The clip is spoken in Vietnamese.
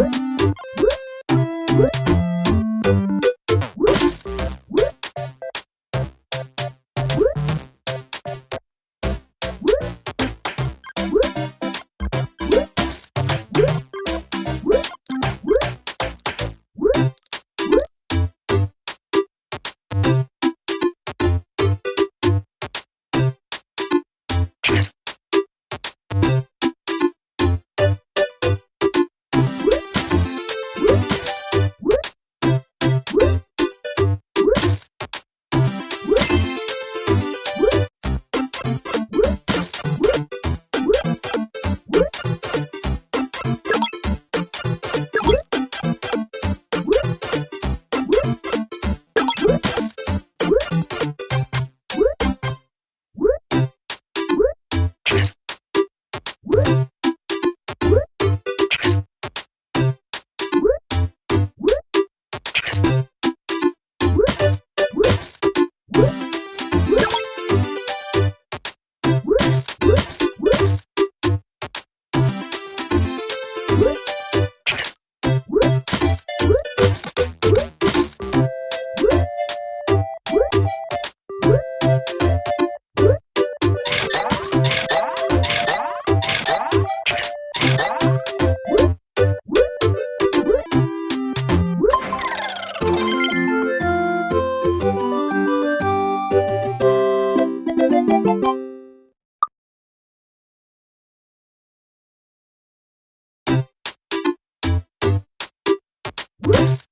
you What?